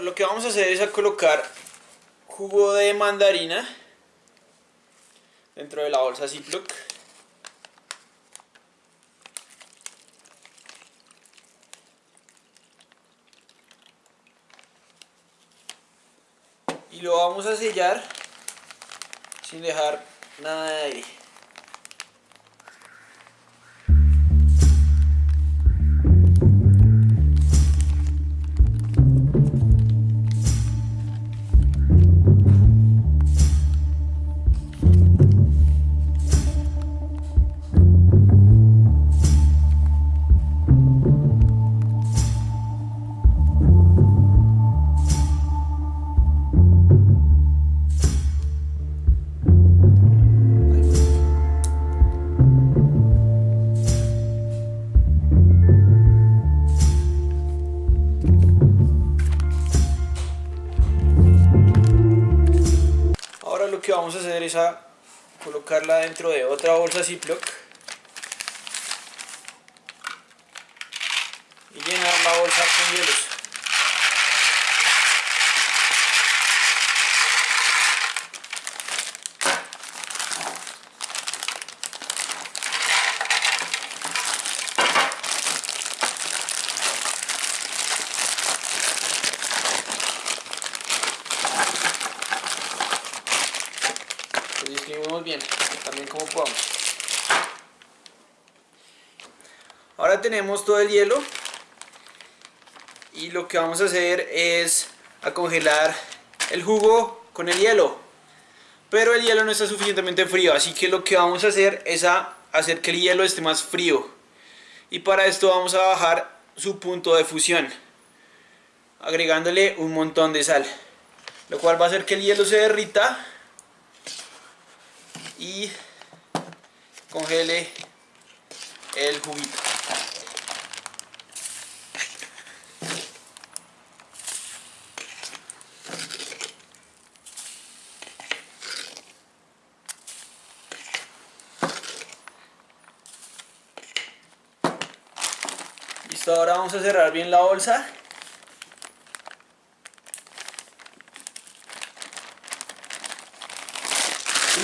lo que vamos a hacer es colocar jugo de mandarina dentro de la bolsa Ziploc. Y lo vamos a sellar sin dejar nada de aire. Vamos a hacer es colocarla dentro de otra bolsa Ziploc y llenar la bolsa con hielos. Lo distribuimos bien, también como podamos. Ahora tenemos todo el hielo y lo que vamos a hacer es a congelar el jugo con el hielo. Pero el hielo no está suficientemente frío, así que lo que vamos a hacer es a hacer que el hielo esté más frío. Y para esto vamos a bajar su punto de fusión, agregándole un montón de sal. Lo cual va a hacer que el hielo se derrita y congele el juguito. Listo, ahora vamos a cerrar bien la bolsa.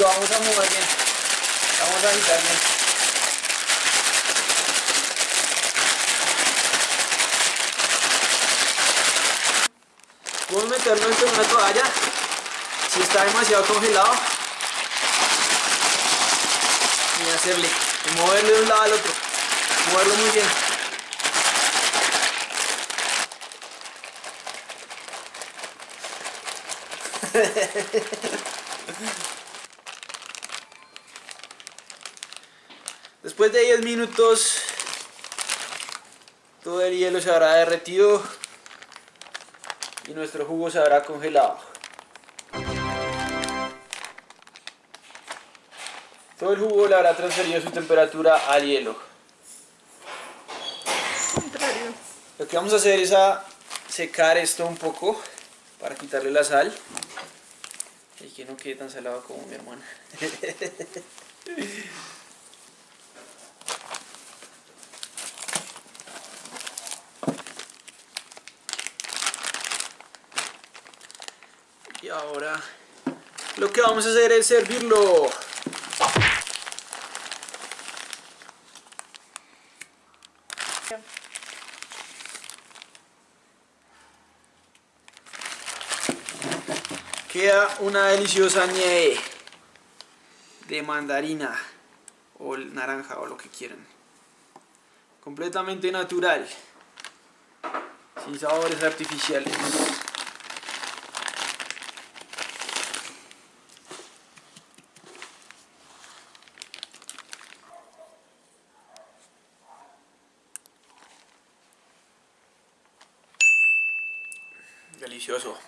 Lo vamos a mover bien. Vamos a agitar bien. Podemos meterlo dentro de una toalla. Si está demasiado congelado. Y hacerle. Y moverlo de un lado al otro. Moverlo muy bien. Después de 10 minutos todo el hielo se habrá derretido y nuestro jugo se habrá congelado. Todo el jugo le habrá transferido su temperatura al hielo. Lo que vamos a hacer es a secar esto un poco para quitarle la sal y que no quede tan salado como mi hermana. ahora lo que vamos a hacer es servirlo. Queda una deliciosa nieve de mandarina o naranja o lo que quieran. Completamente natural, sin sabores artificiales. 李学说。